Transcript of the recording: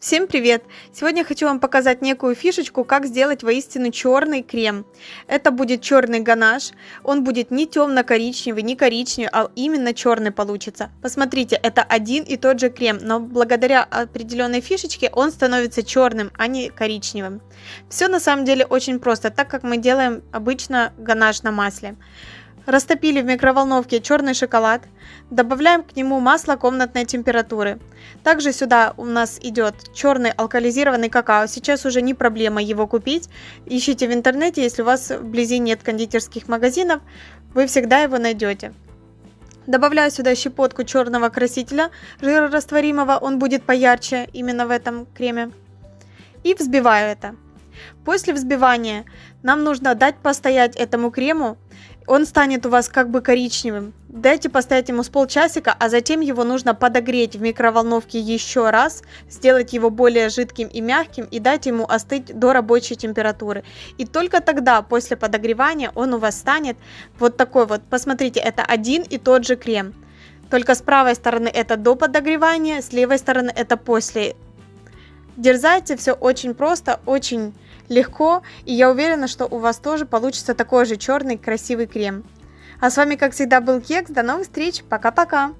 Всем привет! Сегодня хочу вам показать некую фишечку, как сделать воистину черный крем. Это будет черный ганаш, он будет не темно-коричневый, не коричневый, а именно черный получится. Посмотрите, это один и тот же крем, но благодаря определенной фишечке он становится черным, а не коричневым. Все на самом деле очень просто, так как мы делаем обычно ганаш на масле. Растопили в микроволновке черный шоколад, добавляем к нему масло комнатной температуры. Также сюда у нас идет черный алкализированный какао. Сейчас уже не проблема его купить. Ищите в интернете, если у вас вблизи нет кондитерских магазинов, вы всегда его найдете. Добавляю сюда щепотку черного красителя жирорастворимого, он будет поярче именно в этом креме. И взбиваю это. После взбивания нам нужно дать постоять этому крему он станет у вас как бы коричневым. Дайте постоять ему с полчасика, а затем его нужно подогреть в микроволновке еще раз, сделать его более жидким и мягким и дать ему остыть до рабочей температуры. И только тогда, после подогревания, он у вас станет вот такой вот. Посмотрите, это один и тот же крем. Только с правой стороны это до подогревания, с левой стороны это после. Дерзайте, все очень просто, очень легко, и я уверена, что у вас тоже получится такой же черный красивый крем. А с вами, как всегда, был Кекс. До новых встреч. Пока-пока.